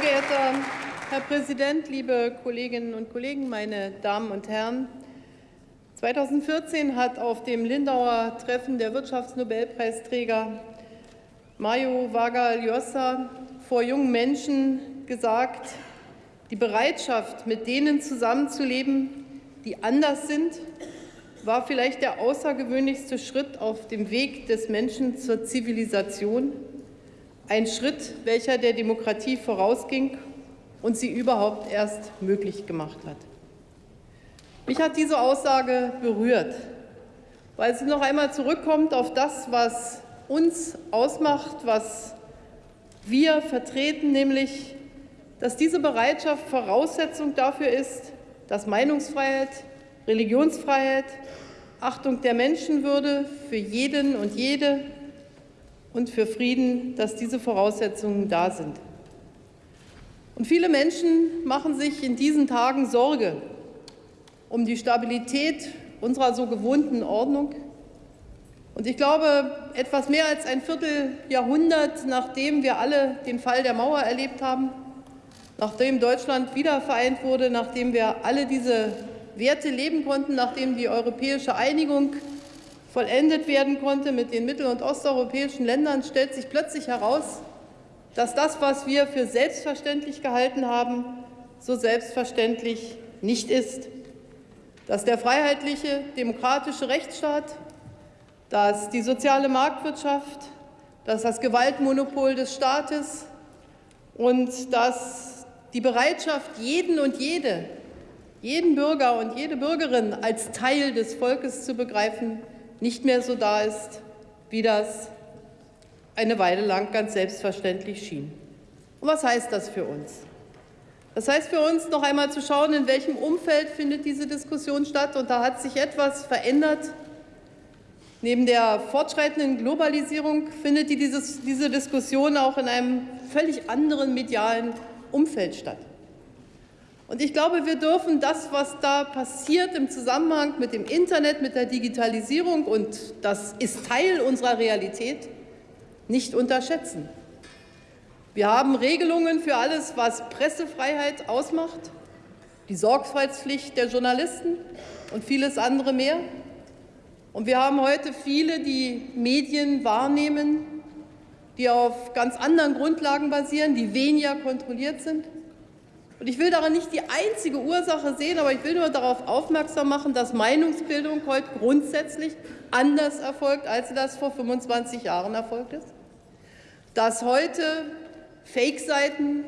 Sehr geehrter Herr Präsident, liebe Kolleginnen und Kollegen, meine Damen und Herren! 2014 hat auf dem Lindauer Treffen der Wirtschaftsnobelpreisträger Mario Vargas Llosa vor jungen Menschen gesagt, die Bereitschaft, mit denen zusammenzuleben, die anders sind, war vielleicht der außergewöhnlichste Schritt auf dem Weg des Menschen zur Zivilisation, ein Schritt, welcher der Demokratie vorausging und sie überhaupt erst möglich gemacht hat. Mich hat diese Aussage berührt, weil sie noch einmal zurückkommt auf das, was uns ausmacht, was wir vertreten, nämlich, dass diese Bereitschaft Voraussetzung dafür ist, dass Meinungsfreiheit, Religionsfreiheit, Achtung der Menschenwürde für jeden und jede und für Frieden, dass diese Voraussetzungen da sind. Und viele Menschen machen sich in diesen Tagen Sorge um die Stabilität unserer so gewohnten Ordnung. Und ich glaube, etwas mehr als ein Vierteljahrhundert, nachdem wir alle den Fall der Mauer erlebt haben, nachdem Deutschland wiedervereint wurde, nachdem wir alle diese Werte leben konnten, nachdem die europäische Einigung vollendet werden konnte mit den mittel- und osteuropäischen Ländern, stellt sich plötzlich heraus, dass das, was wir für selbstverständlich gehalten haben, so selbstverständlich nicht ist. Dass der freiheitliche, demokratische Rechtsstaat, dass die soziale Marktwirtschaft, dass das Gewaltmonopol des Staates und dass die Bereitschaft, jeden und jede, jeden Bürger und jede Bürgerin als Teil des Volkes zu begreifen, nicht mehr so da ist, wie das eine Weile lang ganz selbstverständlich schien. Und was heißt das für uns? Das heißt für uns, noch einmal zu schauen, in welchem Umfeld findet diese Diskussion statt. Und da hat sich etwas verändert. Neben der fortschreitenden Globalisierung findet dieses, diese Diskussion auch in einem völlig anderen medialen Umfeld statt. Und ich glaube, wir dürfen das, was da passiert im Zusammenhang mit dem Internet, mit der Digitalisierung, und das ist Teil unserer Realität, nicht unterschätzen. Wir haben Regelungen für alles, was Pressefreiheit ausmacht, die Sorgfaltspflicht der Journalisten und vieles andere mehr. Und wir haben heute viele, die Medien wahrnehmen, die auf ganz anderen Grundlagen basieren, die weniger kontrolliert sind. Und ich will daran nicht die einzige Ursache sehen, aber ich will nur darauf aufmerksam machen, dass Meinungsbildung heute grundsätzlich anders erfolgt, als das vor 25 Jahren erfolgt ist dass heute Fake-Seiten,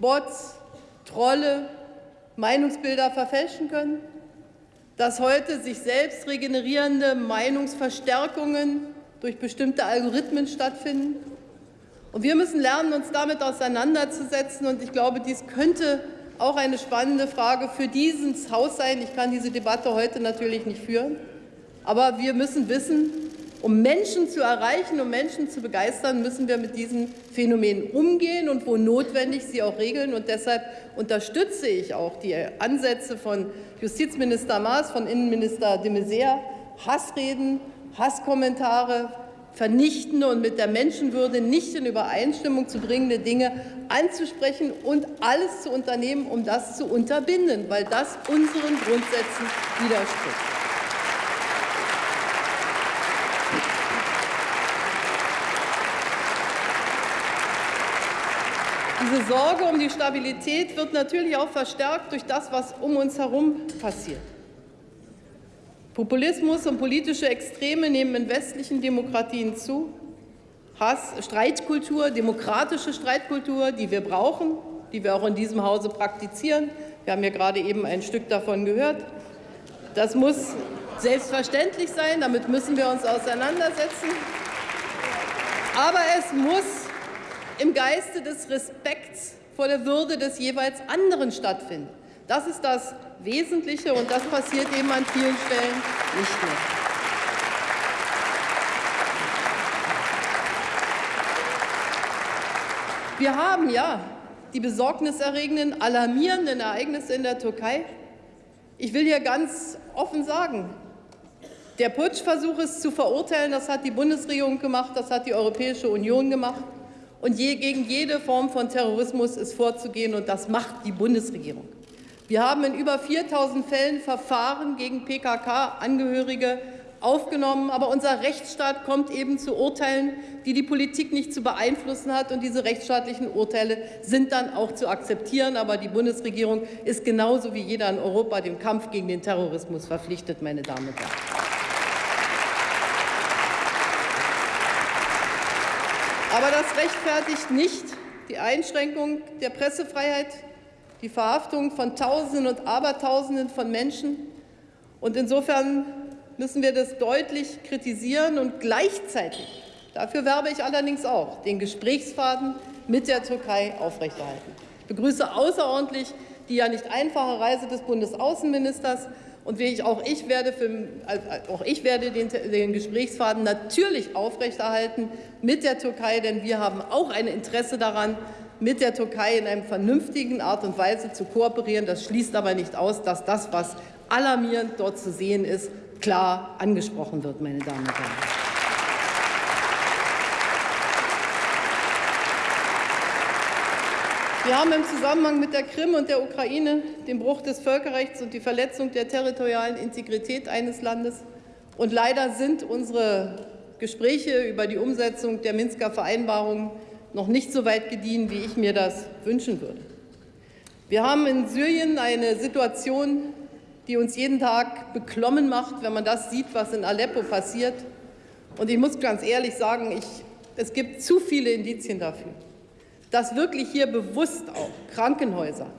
Bots, Trolle Meinungsbilder verfälschen können, dass heute sich selbst regenerierende Meinungsverstärkungen durch bestimmte Algorithmen stattfinden. Und wir müssen lernen, uns damit auseinanderzusetzen. Und ich glaube, dies könnte auch eine spannende Frage für dieses Haus sein. Ich kann diese Debatte heute natürlich nicht führen. Aber wir müssen wissen, um Menschen zu erreichen, um Menschen zu begeistern, müssen wir mit diesen Phänomenen umgehen und wo notwendig sie auch regeln. Und deshalb unterstütze ich auch die Ansätze von Justizminister Maas, von Innenminister de Maizière, Hassreden, Hasskommentare, vernichtende und mit der Menschenwürde nicht in Übereinstimmung zu bringende Dinge anzusprechen und alles zu unternehmen, um das zu unterbinden, weil das unseren Grundsätzen widerspricht. Diese Sorge um die Stabilität wird natürlich auch verstärkt durch das, was um uns herum passiert. Populismus und politische Extreme nehmen in westlichen Demokratien zu. Hass, Streitkultur, demokratische Streitkultur, die wir brauchen, die wir auch in diesem Hause praktizieren. Wir haben ja gerade eben ein Stück davon gehört. Das muss selbstverständlich sein, damit müssen wir uns auseinandersetzen. Aber es muss im Geiste des Respekts vor der Würde des jeweils anderen stattfinden. Das ist das Wesentliche, und das passiert eben an vielen Stellen nicht mehr. Wir haben ja die besorgniserregenden, alarmierenden Ereignisse in der Türkei. Ich will hier ganz offen sagen, der Putschversuch ist zu verurteilen. Das hat die Bundesregierung gemacht, das hat die Europäische Union gemacht. Und je, gegen jede Form von Terrorismus ist vorzugehen, und das macht die Bundesregierung. Wir haben in über 4.000 Fällen Verfahren gegen PKK-Angehörige aufgenommen. Aber unser Rechtsstaat kommt eben zu Urteilen, die die Politik nicht zu beeinflussen hat. Und diese rechtsstaatlichen Urteile sind dann auch zu akzeptieren. Aber die Bundesregierung ist genauso wie jeder in Europa dem Kampf gegen den Terrorismus verpflichtet, meine Damen und Herren. Aber das rechtfertigt nicht die Einschränkung der Pressefreiheit, die Verhaftung von Tausenden und Abertausenden von Menschen. Und insofern müssen wir das deutlich kritisieren und gleichzeitig, dafür werbe ich allerdings auch, den Gesprächsfaden mit der Türkei aufrechterhalten. Ich begrüße außerordentlich die ja nicht einfache Reise des Bundesaußenministers. Und ich, auch, ich werde für, äh, auch ich werde den, den Gesprächsfaden natürlich aufrechterhalten mit der Türkei, denn wir haben auch ein Interesse daran, mit der Türkei in einer vernünftigen Art und Weise zu kooperieren. Das schließt aber nicht aus, dass das, was alarmierend dort zu sehen ist, klar angesprochen wird, meine Damen und Herren. Wir haben im Zusammenhang mit der Krim und der Ukraine den Bruch des Völkerrechts und die Verletzung der territorialen Integrität eines Landes. Und leider sind unsere Gespräche über die Umsetzung der Minsker Vereinbarung noch nicht so weit gediehen, wie ich mir das wünschen würde. Wir haben in Syrien eine Situation, die uns jeden Tag beklommen macht, wenn man das sieht, was in Aleppo passiert. Und ich muss ganz ehrlich sagen, ich, es gibt zu viele Indizien dafür, dass wirklich hier bewusst auch Krankenhäuser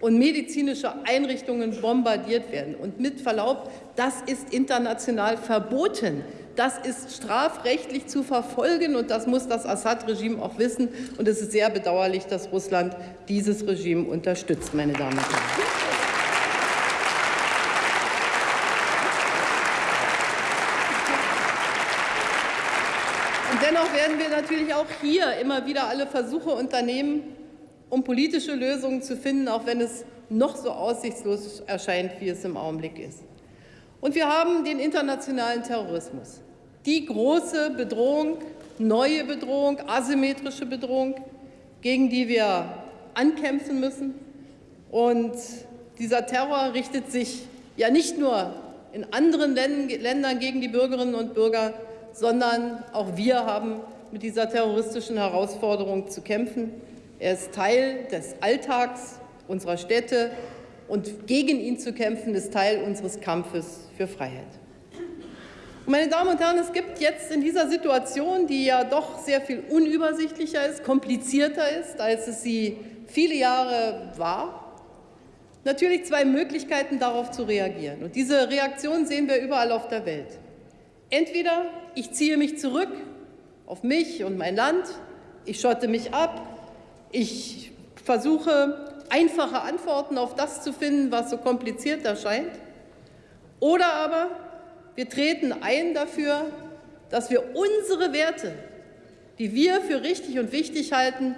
und medizinische Einrichtungen bombardiert werden. Und mit Verlaub, das ist international verboten. Das ist strafrechtlich zu verfolgen, und das muss das Assad-Regime auch wissen. Und es ist sehr bedauerlich, dass Russland dieses Regime unterstützt, meine Damen und Herren. Dennoch werden wir natürlich auch hier immer wieder alle Versuche unternehmen, um politische Lösungen zu finden, auch wenn es noch so aussichtslos erscheint, wie es im Augenblick ist. Und wir haben den internationalen Terrorismus, die große Bedrohung, neue Bedrohung, asymmetrische Bedrohung, gegen die wir ankämpfen müssen. Und dieser Terror richtet sich ja nicht nur in anderen Ländern gegen die Bürgerinnen und Bürger, sondern auch wir haben mit dieser terroristischen Herausforderung zu kämpfen. Er ist Teil des Alltags unserer Städte und gegen ihn zu kämpfen ist Teil unseres Kampfes für Freiheit. Meine Damen und Herren, es gibt jetzt in dieser Situation, die ja doch sehr viel unübersichtlicher ist, komplizierter ist, als es sie viele Jahre war, natürlich zwei Möglichkeiten darauf zu reagieren. Und diese Reaktion sehen wir überall auf der Welt. Entweder ich ziehe mich zurück auf mich und mein Land, ich schotte mich ab, ich versuche einfache Antworten auf das zu finden, was so kompliziert erscheint, oder aber wir treten ein dafür, dass wir unsere Werte, die wir für richtig und wichtig halten,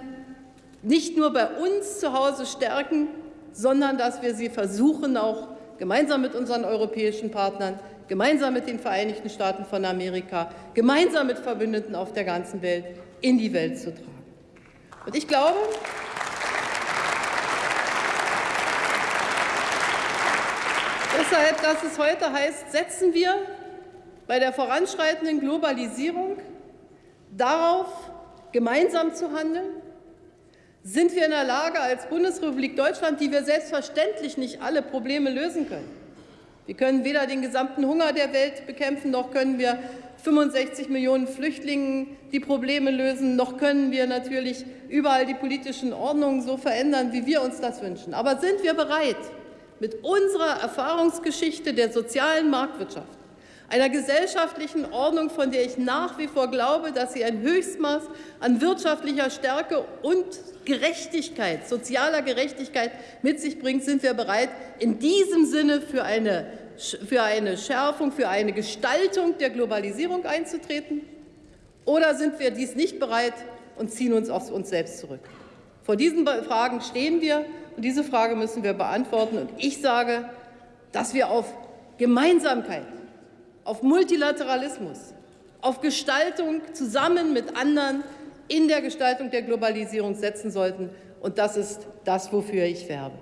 nicht nur bei uns zu Hause stärken, sondern dass wir sie versuchen, auch gemeinsam mit unseren europäischen Partnern gemeinsam mit den Vereinigten Staaten von Amerika, gemeinsam mit Verbündeten auf der ganzen Welt in die Welt zu tragen. Und ich glaube, deshalb, dass es heute heißt, setzen wir bei der voranschreitenden Globalisierung darauf, gemeinsam zu handeln? Sind wir in der Lage, als Bundesrepublik Deutschland, die wir selbstverständlich nicht alle Probleme lösen können, wir können weder den gesamten Hunger der Welt bekämpfen, noch können wir 65 Millionen Flüchtlingen die Probleme lösen, noch können wir natürlich überall die politischen Ordnungen so verändern, wie wir uns das wünschen. Aber sind wir bereit, mit unserer Erfahrungsgeschichte der sozialen Marktwirtschaft, einer gesellschaftlichen Ordnung, von der ich nach wie vor glaube, dass sie ein Höchstmaß an wirtschaftlicher Stärke und Gerechtigkeit, sozialer Gerechtigkeit mit sich bringt, sind wir bereit, in diesem Sinne für eine für eine Schärfung, für eine Gestaltung der Globalisierung einzutreten? Oder sind wir dies nicht bereit und ziehen uns auf uns selbst zurück? Vor diesen Fragen stehen wir und diese Frage müssen wir beantworten. Und ich sage, dass wir auf Gemeinsamkeit, auf Multilateralismus, auf Gestaltung zusammen mit anderen in der Gestaltung der Globalisierung setzen sollten. Und das ist das, wofür ich werbe.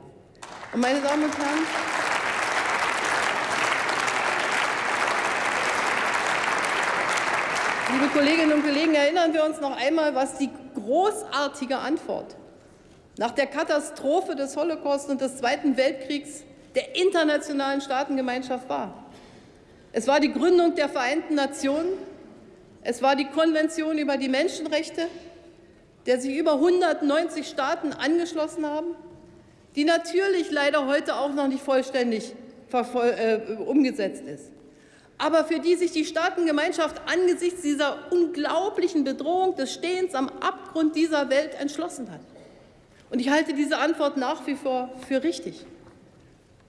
Und meine Damen und Herren, liebe Kolleginnen und Kollegen, erinnern wir uns noch einmal, was die großartige Antwort nach der Katastrophe des Holocaust und des Zweiten Weltkriegs der internationalen Staatengemeinschaft war. Es war die Gründung der Vereinten Nationen, es war die Konvention über die Menschenrechte, der sich über 190 Staaten angeschlossen haben, die natürlich leider heute auch noch nicht vollständig äh, umgesetzt ist, aber für die sich die Staatengemeinschaft angesichts dieser unglaublichen Bedrohung des Stehens am Abgrund dieser Welt entschlossen hat. Und ich halte diese Antwort nach wie vor für richtig.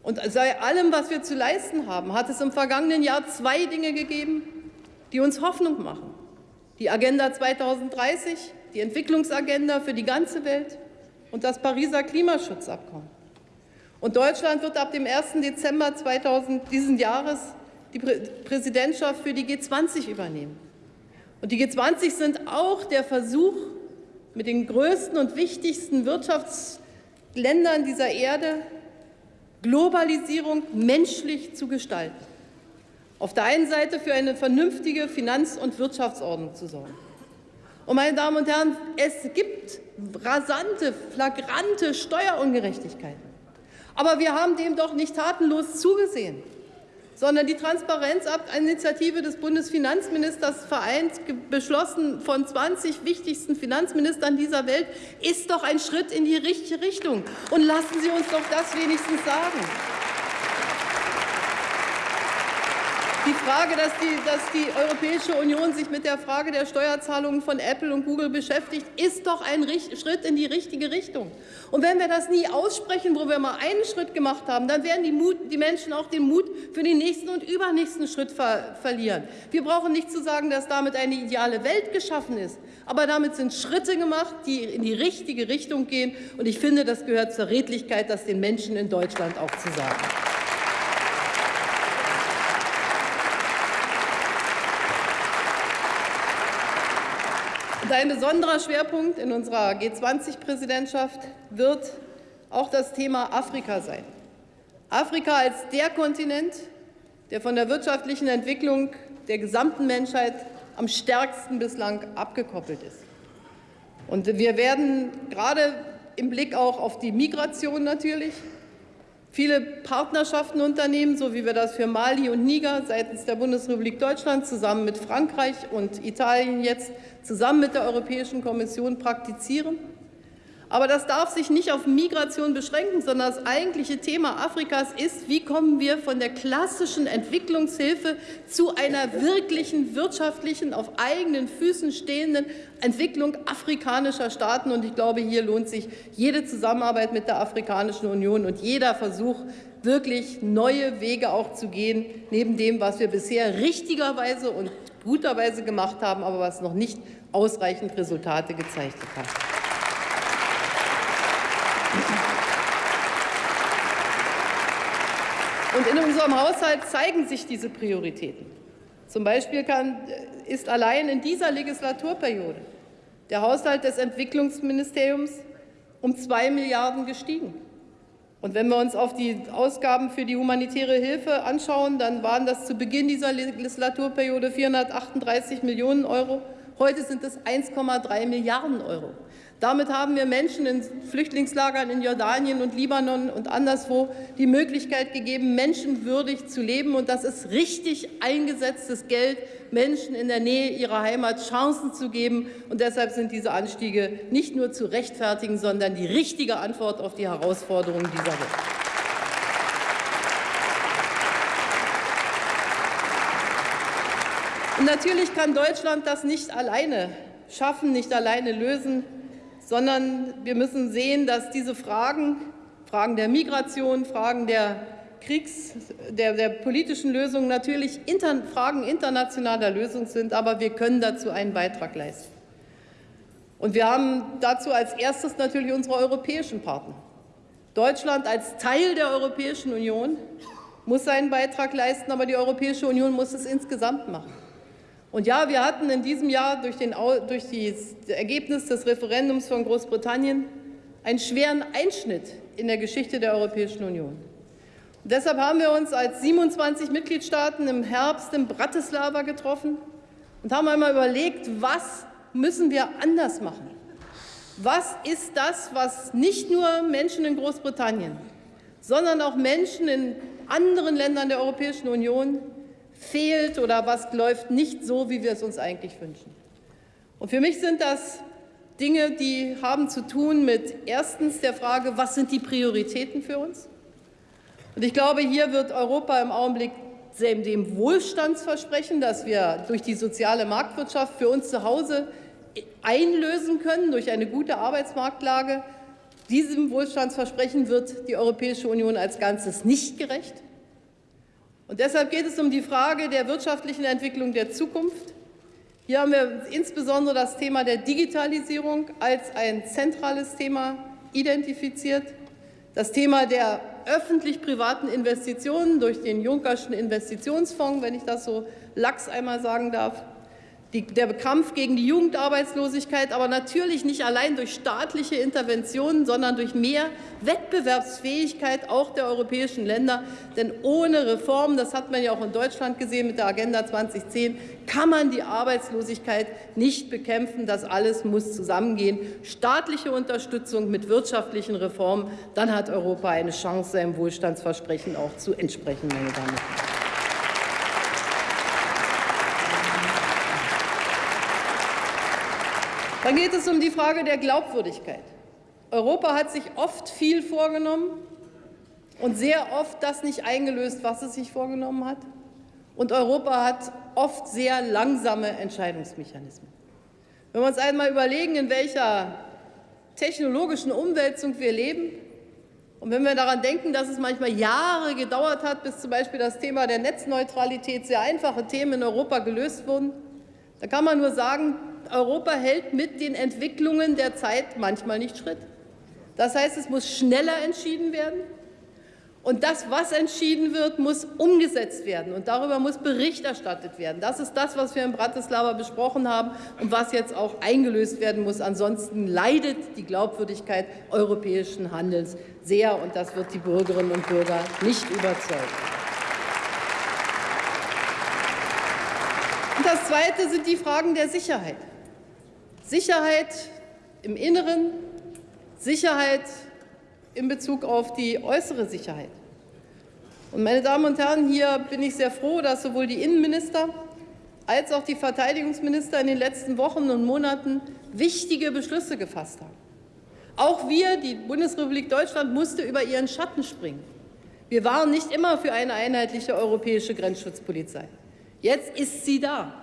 Und sei allem, was wir zu leisten haben, hat es im vergangenen Jahr zwei Dinge gegeben, die uns Hoffnung machen. Die Agenda 2030, die Entwicklungsagenda für die ganze Welt und das Pariser Klimaschutzabkommen. Und Deutschland wird ab dem 1. Dezember 2000 diesen Jahres die Präsidentschaft für die G20 übernehmen. Und die G20 sind auch der Versuch, mit den größten und wichtigsten Wirtschaftsländern dieser Erde Globalisierung menschlich zu gestalten. Auf der einen Seite für eine vernünftige Finanz- und Wirtschaftsordnung zu sorgen. Und meine Damen und Herren, es gibt rasante, flagrante Steuerungerechtigkeiten. Aber wir haben dem doch nicht tatenlos zugesehen sondern die Transparenzinitiative des Bundesfinanzministers vereint, beschlossen von 20 wichtigsten Finanzministern dieser Welt, ist doch ein Schritt in die richtige Richtung. Und lassen Sie uns doch das wenigstens sagen. Die Frage, dass die, dass die Europäische Union sich mit der Frage der Steuerzahlungen von Apple und Google beschäftigt, ist doch ein Schritt in die richtige Richtung. Und wenn wir das nie aussprechen, wo wir mal einen Schritt gemacht haben, dann werden die, Mut, die Menschen auch den Mut für den nächsten und übernächsten Schritt ver verlieren. Wir brauchen nicht zu sagen, dass damit eine ideale Welt geschaffen ist, aber damit sind Schritte gemacht, die in die richtige Richtung gehen. Und ich finde, das gehört zur Redlichkeit, das den Menschen in Deutschland auch zu sagen. Und ein besonderer Schwerpunkt in unserer G20-Präsidentschaft wird auch das Thema Afrika sein. Afrika als der Kontinent, der von der wirtschaftlichen Entwicklung der gesamten Menschheit am stärksten bislang abgekoppelt ist. Und wir werden gerade im Blick auch auf die Migration natürlich viele Partnerschaften unternehmen, so wie wir das für Mali und Niger seitens der Bundesrepublik Deutschland zusammen mit Frankreich und Italien jetzt zusammen mit der Europäischen Kommission praktizieren. Aber das darf sich nicht auf Migration beschränken, sondern das eigentliche Thema Afrikas ist, wie kommen wir von der klassischen Entwicklungshilfe zu einer wirklichen wirtschaftlichen, auf eigenen Füßen stehenden Entwicklung afrikanischer Staaten. Und ich glaube, hier lohnt sich jede Zusammenarbeit mit der Afrikanischen Union und jeder Versuch, wirklich neue Wege auch zu gehen, neben dem, was wir bisher richtigerweise und guterweise gemacht haben, aber was noch nicht ausreichend Resultate gezeigt hat. Und in unserem Haushalt zeigen sich diese Prioritäten. Zum Beispiel kann, ist allein in dieser Legislaturperiode der Haushalt des Entwicklungsministeriums um zwei Milliarden gestiegen. Und wenn wir uns auf die Ausgaben für die humanitäre Hilfe anschauen, dann waren das zu Beginn dieser Legislaturperiode 438 Millionen Euro. Heute sind es 1,3 Milliarden Euro. Damit haben wir Menschen in Flüchtlingslagern in Jordanien und Libanon und anderswo die Möglichkeit gegeben, menschenwürdig zu leben. Und das ist richtig eingesetztes Geld, Menschen in der Nähe ihrer Heimat Chancen zu geben. Und deshalb sind diese Anstiege nicht nur zu rechtfertigen, sondern die richtige Antwort auf die Herausforderungen dieser Welt. Und natürlich kann Deutschland das nicht alleine schaffen, nicht alleine lösen sondern wir müssen sehen, dass diese Fragen, Fragen der Migration, Fragen der Kriegs-, der, der politischen Lösung natürlich inter, Fragen internationaler Lösung sind, aber wir können dazu einen Beitrag leisten. Und wir haben dazu als erstes natürlich unsere europäischen Partner. Deutschland als Teil der Europäischen Union muss seinen Beitrag leisten, aber die Europäische Union muss es insgesamt machen. Und ja, wir hatten in diesem Jahr durch, den, durch das Ergebnis des Referendums von Großbritannien einen schweren Einschnitt in der Geschichte der Europäischen Union. Und deshalb haben wir uns als 27 Mitgliedstaaten im Herbst in Bratislava getroffen und haben einmal überlegt, was müssen wir anders machen? Was ist das, was nicht nur Menschen in Großbritannien, sondern auch Menschen in anderen Ländern der Europäischen Union fehlt oder was läuft nicht so, wie wir es uns eigentlich wünschen? Und für mich sind das Dinge, die haben zu tun mit erstens der Frage, was sind die Prioritäten für uns? Und ich glaube, hier wird Europa im Augenblick dem Wohlstandsversprechen, das wir durch die soziale Marktwirtschaft für uns zu Hause einlösen können, durch eine gute Arbeitsmarktlage, diesem Wohlstandsversprechen wird die Europäische Union als Ganzes nicht gerecht. Und deshalb geht es um die Frage der wirtschaftlichen Entwicklung der Zukunft. Hier haben wir insbesondere das Thema der Digitalisierung als ein zentrales Thema identifiziert. Das Thema der öffentlich-privaten Investitionen durch den Junckerschen Investitionsfonds, wenn ich das so lax einmal sagen darf. Die, der Kampf gegen die Jugendarbeitslosigkeit, aber natürlich nicht allein durch staatliche Interventionen, sondern durch mehr Wettbewerbsfähigkeit auch der europäischen Länder. Denn ohne Reformen, das hat man ja auch in Deutschland gesehen mit der Agenda 2010, kann man die Arbeitslosigkeit nicht bekämpfen. Das alles muss zusammengehen. Staatliche Unterstützung mit wirtschaftlichen Reformen, dann hat Europa eine Chance, seinem Wohlstandsversprechen auch zu entsprechen, meine Damen und Herren. Dann geht es um die Frage der Glaubwürdigkeit. Europa hat sich oft viel vorgenommen und sehr oft das nicht eingelöst, was es sich vorgenommen hat. Und Europa hat oft sehr langsame Entscheidungsmechanismen. Wenn wir uns einmal überlegen, in welcher technologischen Umwälzung wir leben, und wenn wir daran denken, dass es manchmal Jahre gedauert hat, bis zum Beispiel das Thema der Netzneutralität, sehr einfache Themen in Europa gelöst wurden, da kann man nur sagen, Europa hält mit den Entwicklungen der Zeit manchmal nicht Schritt. Das heißt, es muss schneller entschieden werden. Und das, was entschieden wird, muss umgesetzt werden. Und darüber muss Bericht erstattet werden. Das ist das, was wir in Bratislava besprochen haben und was jetzt auch eingelöst werden muss. Ansonsten leidet die Glaubwürdigkeit europäischen Handelns sehr. Und das wird die Bürgerinnen und Bürger nicht überzeugen. Und das Zweite sind die Fragen der Sicherheit. Sicherheit im Inneren, Sicherheit in Bezug auf die äußere Sicherheit. Und meine Damen und Herren, hier bin ich sehr froh, dass sowohl die Innenminister als auch die Verteidigungsminister in den letzten Wochen und Monaten wichtige Beschlüsse gefasst haben. Auch wir, die Bundesrepublik Deutschland, musste über ihren Schatten springen. Wir waren nicht immer für eine einheitliche europäische Grenzschutzpolizei. Jetzt ist sie da.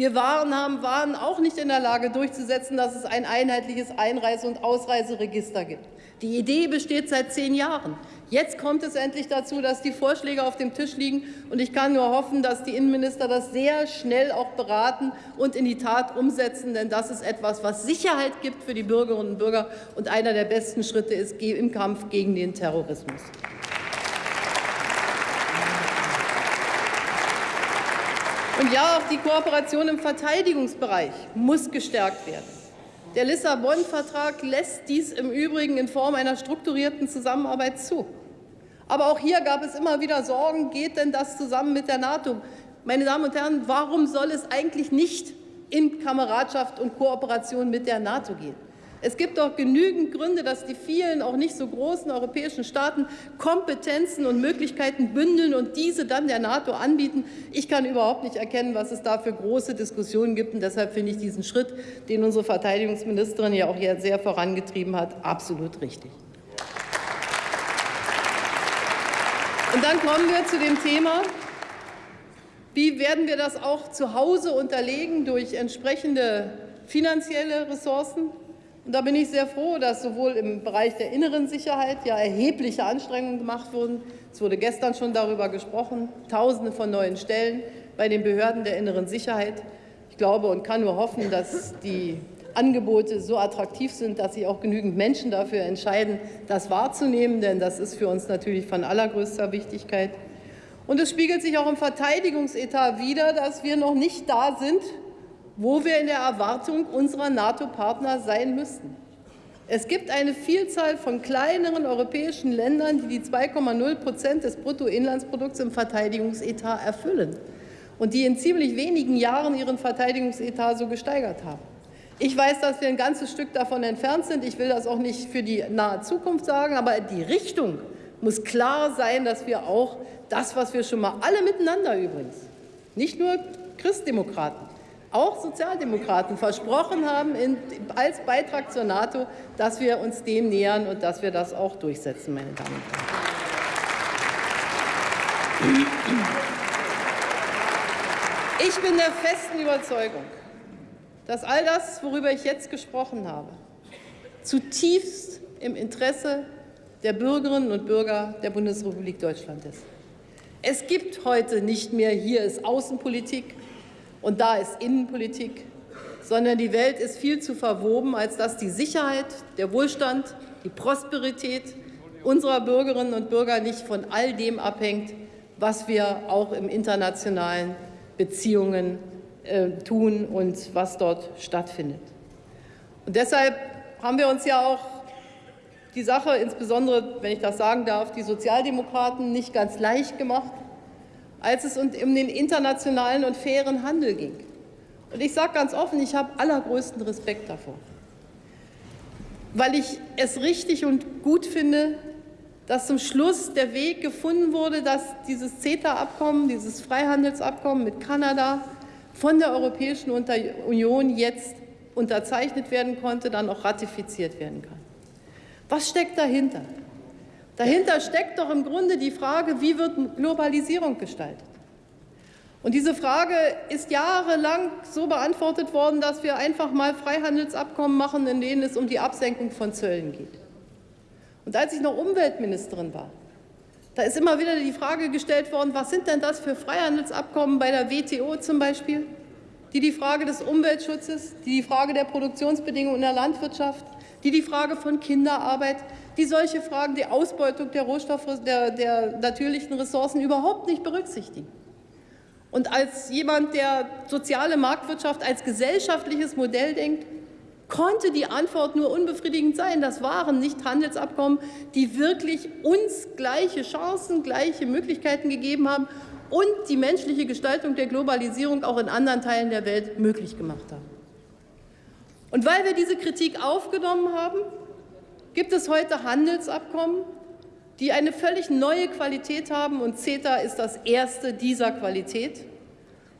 Wir waren, haben, waren auch nicht in der Lage durchzusetzen, dass es ein einheitliches Einreise- und Ausreiseregister gibt. Die Idee besteht seit zehn Jahren. Jetzt kommt es endlich dazu, dass die Vorschläge auf dem Tisch liegen. Und ich kann nur hoffen, dass die Innenminister das sehr schnell auch beraten und in die Tat umsetzen. Denn das ist etwas, was Sicherheit gibt für die Bürgerinnen und Bürger und einer der besten Schritte ist im Kampf gegen den Terrorismus. Und ja, auch die Kooperation im Verteidigungsbereich muss gestärkt werden. Der Lissabon-Vertrag lässt dies im Übrigen in Form einer strukturierten Zusammenarbeit zu. Aber auch hier gab es immer wieder Sorgen, geht denn das zusammen mit der NATO? Meine Damen und Herren, warum soll es eigentlich nicht in Kameradschaft und Kooperation mit der NATO gehen? Es gibt doch genügend Gründe, dass die vielen, auch nicht so großen europäischen Staaten Kompetenzen und Möglichkeiten bündeln und diese dann der NATO anbieten. Ich kann überhaupt nicht erkennen, was es da für große Diskussionen gibt. Und deshalb finde ich diesen Schritt, den unsere Verteidigungsministerin ja auch hier sehr vorangetrieben hat, absolut richtig. Und dann kommen wir zu dem Thema, wie werden wir das auch zu Hause unterlegen durch entsprechende finanzielle Ressourcen? Und da bin ich sehr froh, dass sowohl im Bereich der inneren Sicherheit ja erhebliche Anstrengungen gemacht wurden. Es wurde gestern schon darüber gesprochen, Tausende von neuen Stellen bei den Behörden der inneren Sicherheit. Ich glaube und kann nur hoffen, dass die Angebote so attraktiv sind, dass sich auch genügend Menschen dafür entscheiden, das wahrzunehmen, denn das ist für uns natürlich von allergrößter Wichtigkeit. Und es spiegelt sich auch im Verteidigungsetat wider, dass wir noch nicht da sind, wo wir in der Erwartung unserer NATO-Partner sein müssten. Es gibt eine Vielzahl von kleineren europäischen Ländern, die die 2,0 Prozent des Bruttoinlandsprodukts im Verteidigungsetat erfüllen und die in ziemlich wenigen Jahren ihren Verteidigungsetat so gesteigert haben. Ich weiß, dass wir ein ganzes Stück davon entfernt sind. Ich will das auch nicht für die nahe Zukunft sagen, aber die Richtung muss klar sein, dass wir auch das, was wir schon mal alle miteinander übrigens, nicht nur Christdemokraten, auch Sozialdemokraten versprochen haben in, als Beitrag zur NATO, dass wir uns dem nähern und dass wir das auch durchsetzen, meine Damen und Herren. Ich bin der festen Überzeugung, dass all das, worüber ich jetzt gesprochen habe, zutiefst im Interesse der Bürgerinnen und Bürger der Bundesrepublik Deutschland ist. Es gibt heute nicht mehr, hier ist Außenpolitik und da ist Innenpolitik, sondern die Welt ist viel zu verwoben, als dass die Sicherheit, der Wohlstand, die Prosperität unserer Bürgerinnen und Bürger nicht von all dem abhängt, was wir auch im internationalen Beziehungen äh, tun und was dort stattfindet. Und deshalb haben wir uns ja auch die Sache, insbesondere, wenn ich das sagen darf, die Sozialdemokraten nicht ganz leicht gemacht, als es um den internationalen und fairen Handel ging. Und ich sage ganz offen, ich habe allergrößten Respekt davor, weil ich es richtig und gut finde, dass zum Schluss der Weg gefunden wurde, dass dieses CETA-Abkommen, dieses Freihandelsabkommen mit Kanada von der Europäischen Union jetzt unterzeichnet werden konnte, dann auch ratifiziert werden kann. Was steckt dahinter? Dahinter steckt doch im Grunde die Frage, wie wird Globalisierung gestaltet? Und diese Frage ist jahrelang so beantwortet worden, dass wir einfach mal Freihandelsabkommen machen, in denen es um die Absenkung von Zöllen geht. Und als ich noch Umweltministerin war, da ist immer wieder die Frage gestellt worden, was sind denn das für Freihandelsabkommen bei der WTO zum Beispiel, die die Frage des Umweltschutzes, die die Frage der Produktionsbedingungen in der Landwirtschaft, die die Frage von Kinderarbeit, die solche Fragen, die Ausbeutung der Rohstoffe, der, der natürlichen Ressourcen überhaupt nicht berücksichtigen. Und als jemand, der soziale Marktwirtschaft als gesellschaftliches Modell denkt, konnte die Antwort nur unbefriedigend sein. Das waren nicht Handelsabkommen, die wirklich uns gleiche Chancen, gleiche Möglichkeiten gegeben haben und die menschliche Gestaltung der Globalisierung auch in anderen Teilen der Welt möglich gemacht haben. Und weil wir diese Kritik aufgenommen haben, gibt es heute Handelsabkommen, die eine völlig neue Qualität haben, und CETA ist das erste dieser Qualität.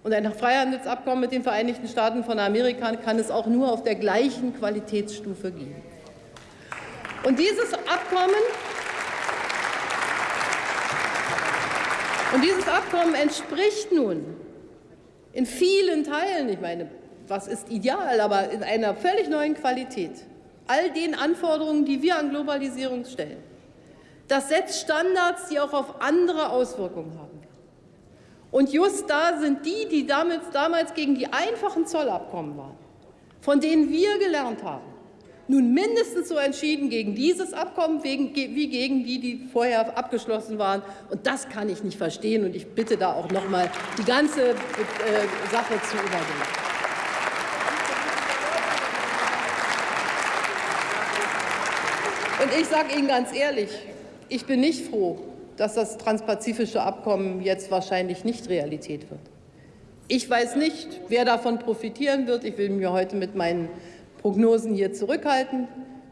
Und ein Freihandelsabkommen mit den Vereinigten Staaten von Amerika kann es auch nur auf der gleichen Qualitätsstufe geben. Und dieses Abkommen, und dieses Abkommen entspricht nun in vielen Teilen, ich meine, was ist ideal, aber in einer völlig neuen Qualität, all den Anforderungen, die wir an Globalisierung stellen. Das setzt Standards, die auch auf andere Auswirkungen haben. Und just da sind die, die damals, damals gegen die einfachen Zollabkommen waren, von denen wir gelernt haben, nun mindestens so entschieden gegen dieses Abkommen wie gegen die, die vorher abgeschlossen waren. Und das kann ich nicht verstehen. Und ich bitte da auch noch mal die ganze äh, Sache zu überdenken. Und ich sage Ihnen ganz ehrlich, ich bin nicht froh, dass das transpazifische Abkommen jetzt wahrscheinlich nicht Realität wird. Ich weiß nicht, wer davon profitieren wird. Ich will mir heute mit meinen Prognosen hier zurückhalten.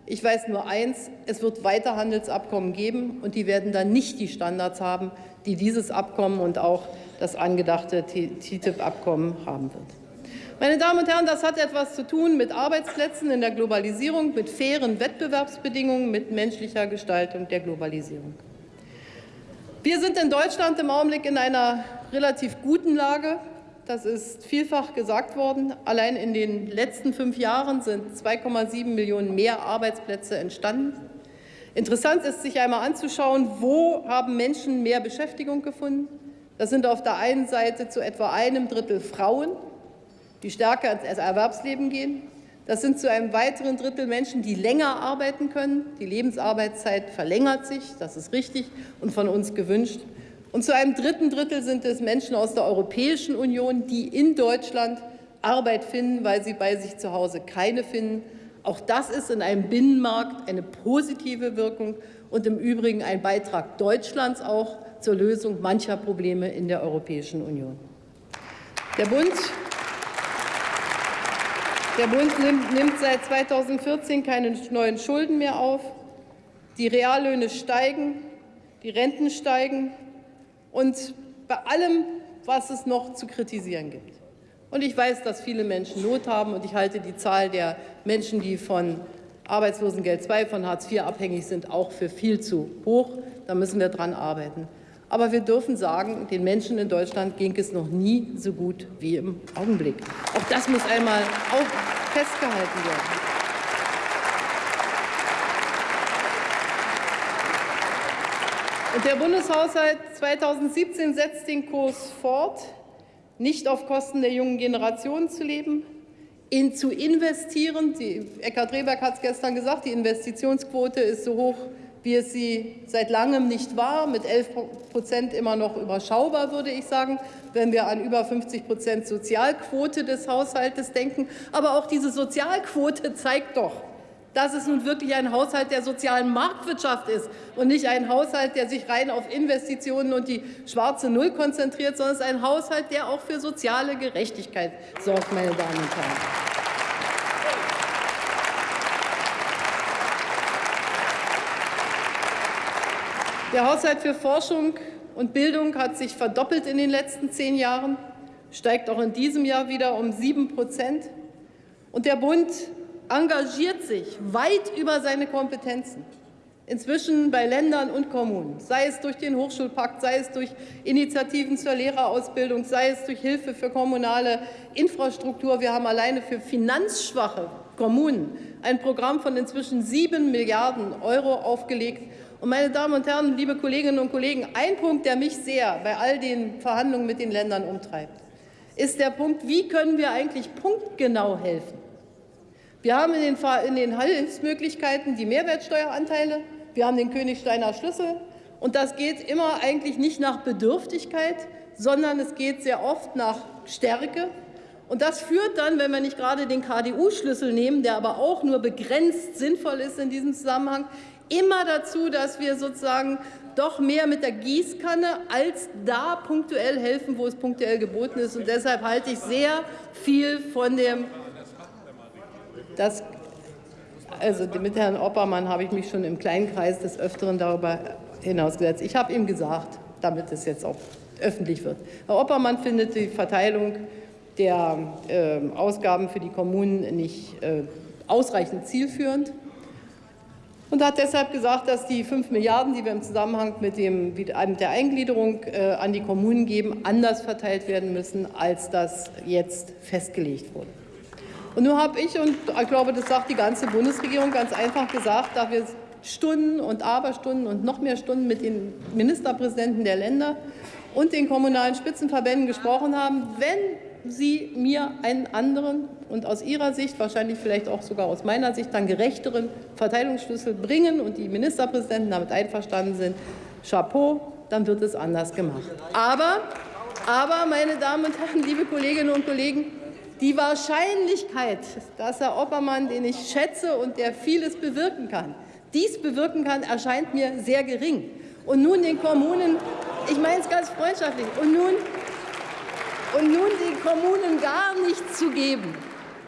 Ich weiß nur eins, es wird weiter Handelsabkommen geben, und die werden dann nicht die Standards haben, die dieses Abkommen und auch das angedachte TTIP-Abkommen haben wird. Meine Damen und Herren, das hat etwas zu tun mit Arbeitsplätzen in der Globalisierung, mit fairen Wettbewerbsbedingungen, mit menschlicher Gestaltung der Globalisierung. Wir sind in Deutschland im Augenblick in einer relativ guten Lage. Das ist vielfach gesagt worden. Allein in den letzten fünf Jahren sind 2,7 Millionen mehr Arbeitsplätze entstanden. Interessant ist, sich einmal anzuschauen, wo haben Menschen mehr Beschäftigung gefunden. Das sind auf der einen Seite zu etwa einem Drittel Frauen, die stärker ins Erwerbsleben gehen. Das sind zu einem weiteren Drittel Menschen, die länger arbeiten können. Die Lebensarbeitszeit verlängert sich, das ist richtig und von uns gewünscht. Und zu einem dritten Drittel sind es Menschen aus der Europäischen Union, die in Deutschland Arbeit finden, weil sie bei sich zu Hause keine finden. Auch das ist in einem Binnenmarkt eine positive Wirkung und im Übrigen ein Beitrag Deutschlands auch zur Lösung mancher Probleme in der Europäischen Union. Der Bund, der Bund nimmt, seit 2014 keine neuen Schulden mehr auf. Die Reallöhne steigen, die Renten steigen und bei allem, was es noch zu kritisieren gibt. Und ich weiß, dass viele Menschen Not haben und ich halte die Zahl der Menschen, die von Arbeitslosengeld II, von Hartz IV abhängig sind, auch für viel zu hoch. Da müssen wir dran arbeiten. Aber wir dürfen sagen, den Menschen in Deutschland ging es noch nie so gut wie im Augenblick. Auch das muss einmal auch festgehalten werden. Und der Bundeshaushalt 2017 setzt den Kurs fort, nicht auf Kosten der jungen Generation zu leben, in, zu investieren. Die, Eckhard Rehberg hat es gestern gesagt, die Investitionsquote ist so hoch, wie es sie seit langem nicht war, mit 11 Prozent immer noch überschaubar, würde ich sagen, wenn wir an über 50 Prozent Sozialquote des Haushaltes denken. Aber auch diese Sozialquote zeigt doch, dass es nun wirklich ein Haushalt der sozialen Marktwirtschaft ist und nicht ein Haushalt, der sich rein auf Investitionen und die schwarze Null konzentriert, sondern es ist ein Haushalt, der auch für soziale Gerechtigkeit sorgt, meine Damen und Herren. Der Haushalt für Forschung und Bildung hat sich verdoppelt in den letzten zehn Jahren, steigt auch in diesem Jahr wieder um sieben Prozent. Und der Bund engagiert sich weit über seine Kompetenzen inzwischen bei Ländern und Kommunen, sei es durch den Hochschulpakt, sei es durch Initiativen zur Lehrerausbildung, sei es durch Hilfe für kommunale Infrastruktur. Wir haben alleine für finanzschwache Kommunen ein Programm von inzwischen sieben Milliarden Euro aufgelegt. Und meine Damen und Herren, liebe Kolleginnen und Kollegen, ein Punkt, der mich sehr bei all den Verhandlungen mit den Ländern umtreibt, ist der Punkt, wie können wir eigentlich punktgenau helfen? Wir haben in den, in den Hilfsmöglichkeiten die Mehrwertsteueranteile, wir haben den Königsteiner Schlüssel. Und das geht immer eigentlich nicht nach Bedürftigkeit, sondern es geht sehr oft nach Stärke. Und das führt dann, wenn wir nicht gerade den KDU-Schlüssel nehmen, der aber auch nur begrenzt sinnvoll ist in diesem Zusammenhang, immer dazu, dass wir sozusagen doch mehr mit der Gießkanne als da punktuell helfen, wo es punktuell geboten ist. Und deshalb halte ich sehr viel von dem das, also mit Herrn Oppermann habe ich mich schon im kleinen Kreis des Öfteren darüber hinausgesetzt. Ich habe ihm gesagt, damit es jetzt auch öffentlich wird. Herr Oppermann findet die Verteilung der äh, Ausgaben für die Kommunen nicht äh, ausreichend zielführend und hat deshalb gesagt, dass die 5 Milliarden, die wir im Zusammenhang mit, dem, mit der Eingliederung äh, an die Kommunen geben, anders verteilt werden müssen, als das jetzt festgelegt wurde. Und nun habe ich, und ich glaube, das sagt die ganze Bundesregierung ganz einfach gesagt, da wir Stunden und Aberstunden und noch mehr Stunden mit den Ministerpräsidenten der Länder und den kommunalen Spitzenverbänden gesprochen haben, wenn Sie mir einen anderen und aus Ihrer Sicht, wahrscheinlich vielleicht auch sogar aus meiner Sicht, dann gerechteren Verteilungsschlüssel bringen und die Ministerpräsidenten damit einverstanden sind, Chapeau, dann wird es anders gemacht. Aber, aber meine Damen und Herren, liebe Kolleginnen und Kollegen, die Wahrscheinlichkeit, dass Herr Oppermann, den ich schätze und der vieles bewirken kann, dies bewirken kann, erscheint mir sehr gering. Und nun den Kommunen, ich meine es ganz freundschaftlich, und nun, und nun den Kommunen gar nichts zu geben,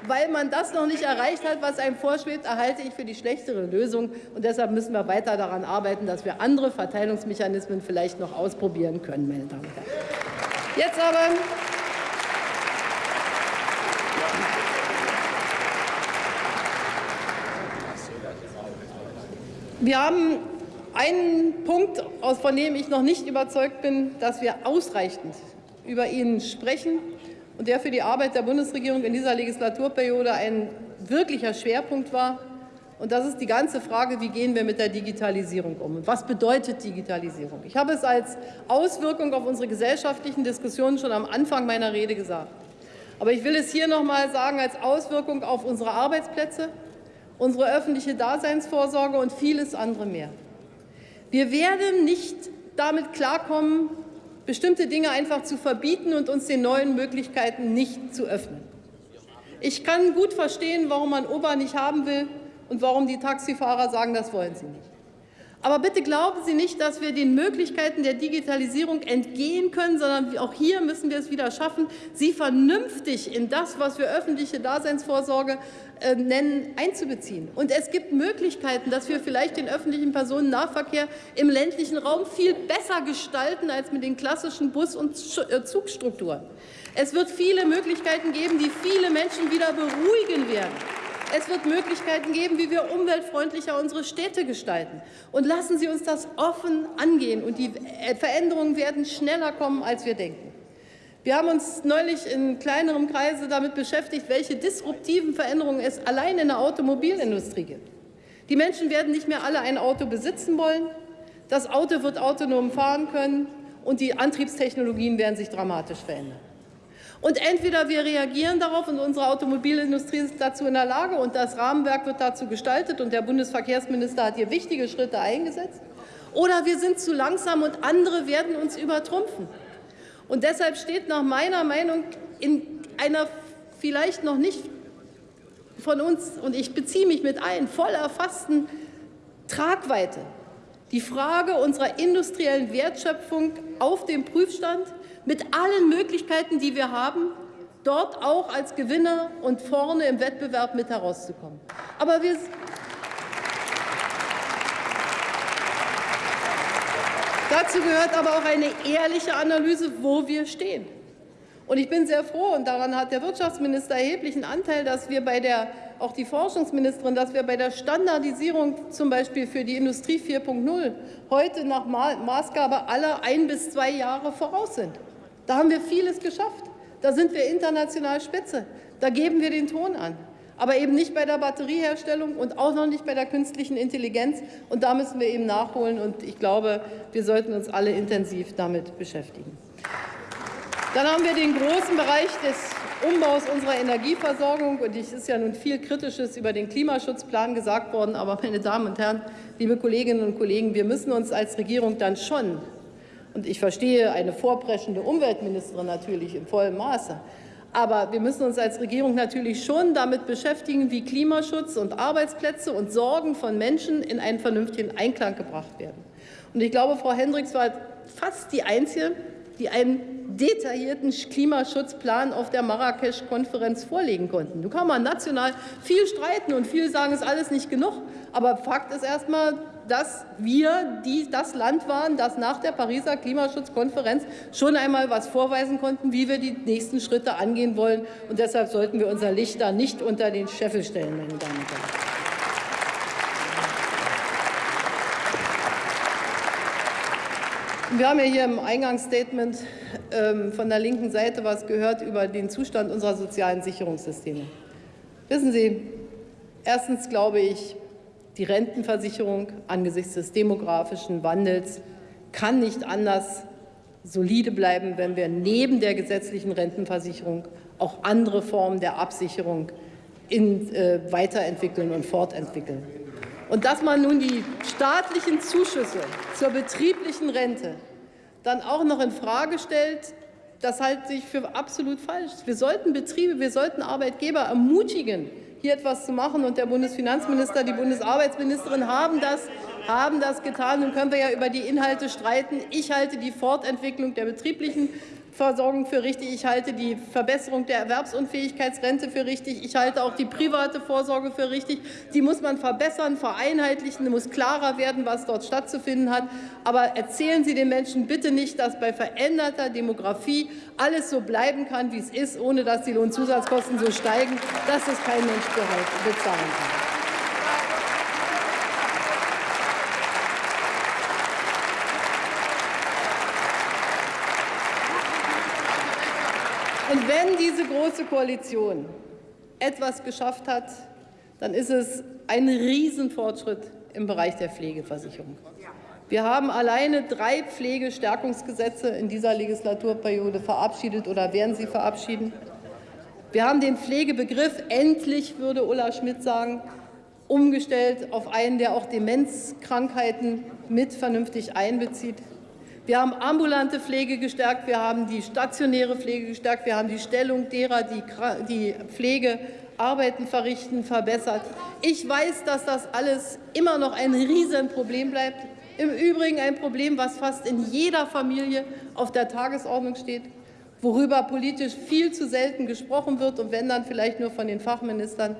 weil man das noch nicht erreicht hat, was einem vorschwebt, erhalte ich für die schlechtere Lösung. Und deshalb müssen wir weiter daran arbeiten, dass wir andere Verteilungsmechanismen vielleicht noch ausprobieren können, meine Damen und Herren. Jetzt aber Wir haben einen Punkt, von dem ich noch nicht überzeugt bin, dass wir ausreichend über ihn sprechen und der für die Arbeit der Bundesregierung in dieser Legislaturperiode ein wirklicher Schwerpunkt war. Und das ist die ganze Frage, wie gehen wir mit der Digitalisierung um und was bedeutet Digitalisierung? Ich habe es als Auswirkung auf unsere gesellschaftlichen Diskussionen schon am Anfang meiner Rede gesagt. Aber ich will es hier noch mal sagen als Auswirkung auf unsere Arbeitsplätze, unsere öffentliche Daseinsvorsorge und vieles andere mehr. Wir werden nicht damit klarkommen, bestimmte Dinge einfach zu verbieten und uns den neuen Möglichkeiten nicht zu öffnen. Ich kann gut verstehen, warum man Uber nicht haben will und warum die Taxifahrer sagen, das wollen sie nicht. Aber bitte glauben Sie nicht, dass wir den Möglichkeiten der Digitalisierung entgehen können, sondern auch hier müssen wir es wieder schaffen, sie vernünftig in das, was wir öffentliche Daseinsvorsorge äh, nennen, einzubeziehen. Und es gibt Möglichkeiten, dass wir vielleicht den öffentlichen Personennahverkehr im ländlichen Raum viel besser gestalten als mit den klassischen Bus- und äh, Zugstrukturen. Es wird viele Möglichkeiten geben, die viele Menschen wieder beruhigen werden. Es wird Möglichkeiten geben, wie wir umweltfreundlicher unsere Städte gestalten. Und lassen Sie uns das offen angehen. Und die Veränderungen werden schneller kommen, als wir denken. Wir haben uns neulich in kleinerem Kreise damit beschäftigt, welche disruptiven Veränderungen es allein in der Automobilindustrie gibt. Die Menschen werden nicht mehr alle ein Auto besitzen wollen. Das Auto wird autonom fahren können und die Antriebstechnologien werden sich dramatisch verändern. Und entweder wir reagieren darauf und unsere Automobilindustrie ist dazu in der Lage und das Rahmenwerk wird dazu gestaltet und der Bundesverkehrsminister hat hier wichtige Schritte eingesetzt, oder wir sind zu langsam und andere werden uns übertrumpfen. Und deshalb steht nach meiner Meinung in einer vielleicht noch nicht von uns, und ich beziehe mich mit ein, voll erfassten Tragweite die Frage unserer industriellen Wertschöpfung auf dem Prüfstand mit allen Möglichkeiten, die wir haben, dort auch als Gewinner und vorne im Wettbewerb mit herauszukommen. Aber wir Dazu gehört aber auch eine ehrliche Analyse, wo wir stehen. Und ich bin sehr froh, und daran hat der Wirtschaftsminister erheblichen Anteil, dass wir bei der, auch die Forschungsministerin, dass wir bei der Standardisierung zum Beispiel für die Industrie 4.0 heute nach Maßgabe aller ein bis zwei Jahre voraus sind. Da haben wir vieles geschafft. Da sind wir international Spitze. Da geben wir den Ton an. Aber eben nicht bei der Batterieherstellung und auch noch nicht bei der künstlichen Intelligenz. Und da müssen wir eben nachholen. Und ich glaube, wir sollten uns alle intensiv damit beschäftigen. Dann haben wir den großen Bereich des Umbaus unserer Energieversorgung. Und es ist ja nun viel Kritisches über den Klimaschutzplan gesagt worden. Aber, meine Damen und Herren, liebe Kolleginnen und Kollegen, wir müssen uns als Regierung dann schon und ich verstehe eine vorpreschende Umweltministerin natürlich in vollem Maße. Aber wir müssen uns als Regierung natürlich schon damit beschäftigen, wie Klimaschutz und Arbeitsplätze und Sorgen von Menschen in einen vernünftigen Einklang gebracht werden. Und ich glaube, Frau Hendricks war fast die Einzige, die einen detaillierten Klimaschutzplan auf der Marrakesch-Konferenz vorlegen konnten. Nun kann man national viel streiten und viele sagen, es ist alles nicht genug. Aber Fakt ist erstmal, dass wir die, das Land waren, das nach der Pariser Klimaschutzkonferenz schon einmal was vorweisen konnten, wie wir die nächsten Schritte angehen wollen. Und deshalb sollten wir unser Licht da nicht unter den Scheffel stellen, meine Damen und Herren. Wir haben ja hier im Eingangsstatement ähm, von der linken Seite was gehört über den Zustand unserer sozialen Sicherungssysteme. Wissen Sie, erstens glaube ich, die Rentenversicherung angesichts des demografischen Wandels kann nicht anders solide bleiben, wenn wir neben der gesetzlichen Rentenversicherung auch andere Formen der Absicherung in, äh, weiterentwickeln und fortentwickeln. Und dass man nun die staatlichen Zuschüsse zur betrieblichen Rente dann auch noch in Frage stellt, das halte ich für absolut falsch. Wir sollten Betriebe, wir sollten Arbeitgeber ermutigen, hier etwas zu machen. Und der Bundesfinanzminister, die Bundesarbeitsministerin haben das, haben das getan. Nun können wir ja über die Inhalte streiten. Ich halte die Fortentwicklung der betrieblichen Versorgung für richtig. Ich halte die Verbesserung der Erwerbsunfähigkeitsrente für richtig. Ich halte auch die private Vorsorge für richtig. Die muss man verbessern, vereinheitlichen. Es muss klarer werden, was dort stattzufinden hat. Aber erzählen Sie den Menschen bitte nicht, dass bei veränderter Demografie alles so bleiben kann, wie es ist, ohne dass die Lohnzusatzkosten so steigen, dass es kein Mensch bezahlen kann. Und wenn diese Große Koalition etwas geschafft hat, dann ist es ein Riesenfortschritt im Bereich der Pflegeversicherung. Wir haben alleine drei Pflegestärkungsgesetze in dieser Legislaturperiode verabschiedet oder werden sie verabschieden. Wir haben den Pflegebegriff endlich, würde Ulla Schmidt sagen, umgestellt auf einen, der auch Demenzkrankheiten mit vernünftig einbezieht. Wir haben ambulante Pflege gestärkt, wir haben die stationäre Pflege gestärkt, wir haben die Stellung derer, die, Pflegearbeiten verrichten, verbessert. Ich weiß, dass das alles immer noch ein Riesenproblem bleibt. Im Übrigen ein Problem, was fast in jeder Familie auf der Tagesordnung steht, worüber politisch viel zu selten gesprochen wird und wenn dann vielleicht nur von den Fachministern.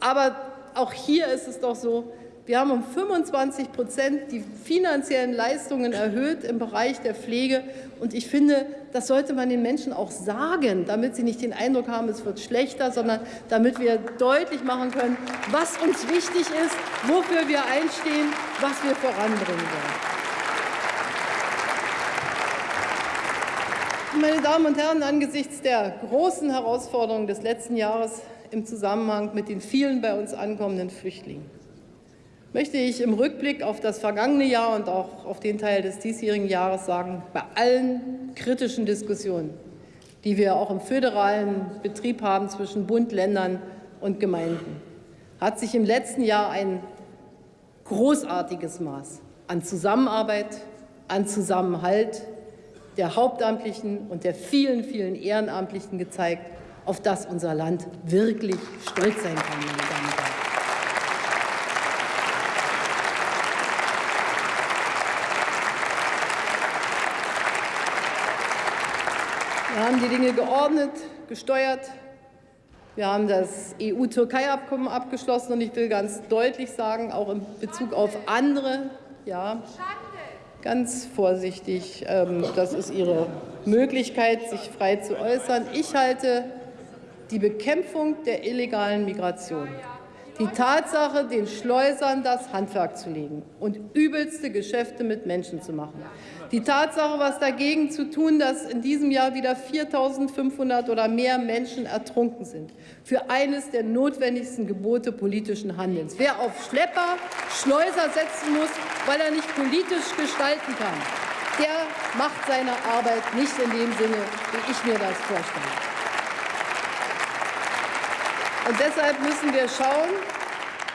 Aber auch hier ist es doch so, wir haben um 25 Prozent die finanziellen Leistungen erhöht im Bereich der Pflege. Und ich finde, das sollte man den Menschen auch sagen, damit sie nicht den Eindruck haben, es wird schlechter, sondern damit wir deutlich machen können, was uns wichtig ist, wofür wir einstehen, was wir voranbringen wollen. Meine Damen und Herren, angesichts der großen Herausforderungen des letzten Jahres im Zusammenhang mit den vielen bei uns ankommenden Flüchtlingen möchte ich im Rückblick auf das vergangene Jahr und auch auf den Teil des diesjährigen Jahres sagen, bei allen kritischen Diskussionen, die wir auch im föderalen Betrieb haben zwischen Bund, Ländern und Gemeinden, hat sich im letzten Jahr ein großartiges Maß an Zusammenarbeit, an Zusammenhalt der Hauptamtlichen und der vielen, vielen Ehrenamtlichen gezeigt, auf das unser Land wirklich stolz sein kann, meine Damen und Herren. Haben die Dinge geordnet, gesteuert. Wir haben das EU-Türkei-Abkommen abgeschlossen und ich will ganz deutlich sagen, auch in Bezug auf andere, ja, ganz vorsichtig, ähm, das ist Ihre Möglichkeit, sich frei zu äußern. Ich halte die Bekämpfung der illegalen Migration, die Tatsache, den Schleusern das Handwerk zu legen und übelste Geschäfte mit Menschen zu machen, die Tatsache, was dagegen zu tun, dass in diesem Jahr wieder 4.500 oder mehr Menschen ertrunken sind, für eines der notwendigsten Gebote politischen Handelns. Wer auf Schlepper, Schleuser setzen muss, weil er nicht politisch gestalten kann, der macht seine Arbeit nicht in dem Sinne, wie ich mir das vorstelle. Und deshalb müssen wir schauen,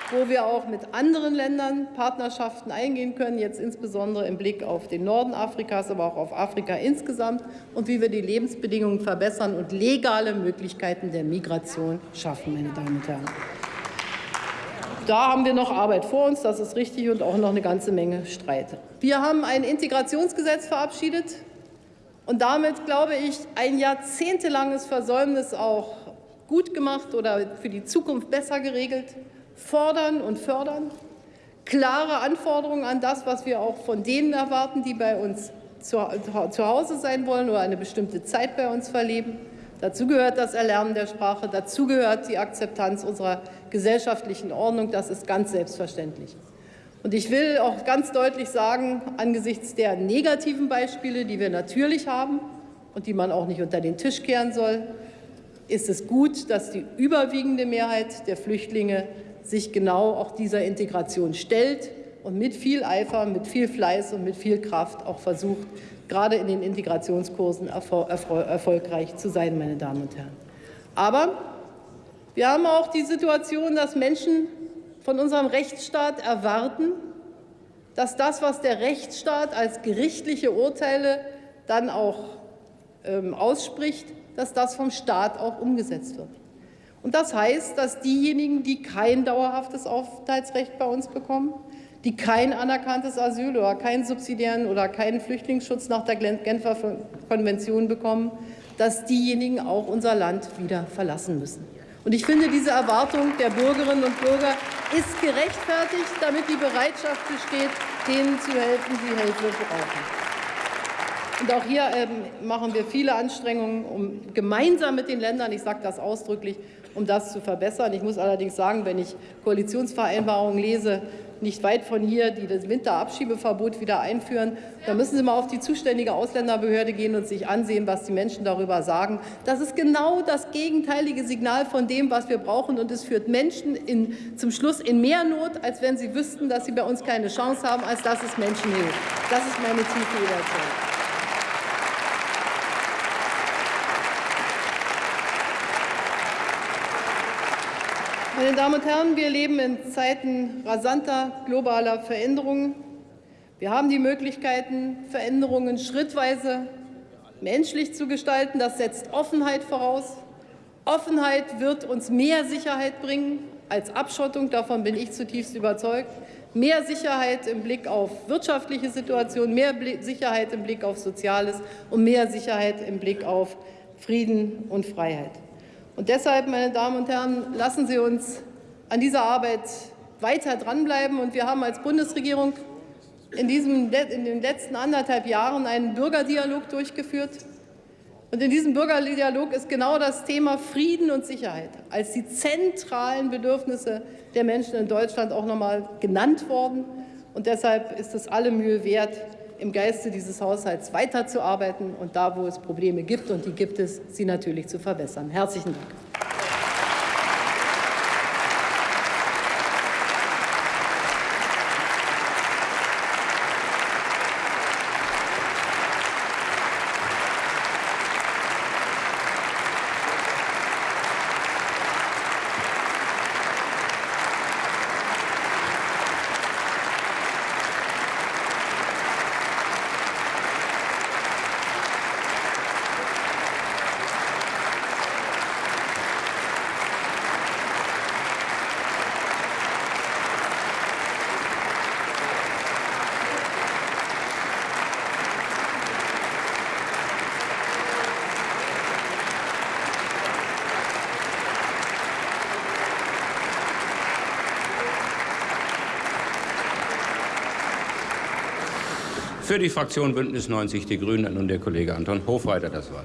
wo wir auch mit anderen Ländern Partnerschaften eingehen können, jetzt insbesondere im Blick auf den Norden Afrikas, aber auch auf Afrika insgesamt und wie wir die Lebensbedingungen verbessern und legale Möglichkeiten der Migration schaffen, meine Damen und Herren. Da haben wir noch Arbeit vor uns, das ist richtig, und auch noch eine ganze Menge Streit. Wir haben ein Integrationsgesetz verabschiedet und damit, glaube ich, ein jahrzehntelanges Versäumnis auch gut gemacht oder für die Zukunft besser geregelt fordern und fördern, klare Anforderungen an das, was wir auch von denen erwarten, die bei uns zu, zu Hause sein wollen oder eine bestimmte Zeit bei uns verleben. Dazu gehört das Erlernen der Sprache, dazu gehört die Akzeptanz unserer gesellschaftlichen Ordnung. Das ist ganz selbstverständlich. Und ich will auch ganz deutlich sagen, angesichts der negativen Beispiele, die wir natürlich haben und die man auch nicht unter den Tisch kehren soll, ist es gut, dass die überwiegende Mehrheit der Flüchtlinge sich genau auch dieser Integration stellt und mit viel Eifer, mit viel Fleiß und mit viel Kraft auch versucht, gerade in den Integrationskursen erfolgreich zu sein, meine Damen und Herren. Aber wir haben auch die Situation, dass Menschen von unserem Rechtsstaat erwarten, dass das, was der Rechtsstaat als gerichtliche Urteile dann auch ähm, ausspricht, dass das vom Staat auch umgesetzt wird. Und das heißt, dass diejenigen, die kein dauerhaftes Aufenthaltsrecht bei uns bekommen, die kein anerkanntes Asyl oder keinen subsidiären oder keinen Flüchtlingsschutz nach der Genfer Konvention bekommen, dass diejenigen auch unser Land wieder verlassen müssen. Und ich finde, diese Erwartung der Bürgerinnen und Bürger ist gerechtfertigt, damit die Bereitschaft besteht, denen zu helfen, die Hilfe brauchen. Und auch hier ähm, machen wir viele Anstrengungen, um gemeinsam mit den Ländern, ich sage das ausdrücklich, um das zu verbessern. Ich muss allerdings sagen, wenn ich Koalitionsvereinbarungen lese, nicht weit von hier, die das Winterabschiebeverbot wieder einführen. Da müssen Sie mal auf die zuständige Ausländerbehörde gehen und sich ansehen, was die Menschen darüber sagen. Das ist genau das gegenteilige Signal von dem, was wir brauchen. Und es führt Menschen in, zum Schluss in mehr Not, als wenn sie wüssten, dass sie bei uns keine Chance haben, als dass es Menschen hilft. Das ist meine tiefe Überzeugung. Meine Damen und Herren, wir leben in Zeiten rasanter globaler Veränderungen. Wir haben die Möglichkeiten, Veränderungen schrittweise menschlich zu gestalten. Das setzt Offenheit voraus. Offenheit wird uns mehr Sicherheit bringen als Abschottung. Davon bin ich zutiefst überzeugt. Mehr Sicherheit im Blick auf wirtschaftliche Situation, mehr Sicherheit im Blick auf Soziales und mehr Sicherheit im Blick auf Frieden und Freiheit. Und deshalb, meine Damen und Herren, lassen Sie uns an dieser Arbeit weiter dranbleiben. Und wir haben als Bundesregierung in, diesem, in den letzten anderthalb Jahren einen Bürgerdialog durchgeführt. Und in diesem Bürgerdialog ist genau das Thema Frieden und Sicherheit als die zentralen Bedürfnisse der Menschen in Deutschland auch noch einmal genannt worden. Und deshalb ist es alle Mühe wert, im Geiste dieses Haushalts weiterzuarbeiten und da, wo es Probleme gibt, und die gibt es, sie natürlich zu verbessern. Herzlichen Dank. Für die Fraktion Bündnis 90 Die Grünen nun der Kollege Anton Hofreiter das Wort.